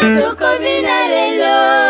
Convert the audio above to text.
tuko bina lelo.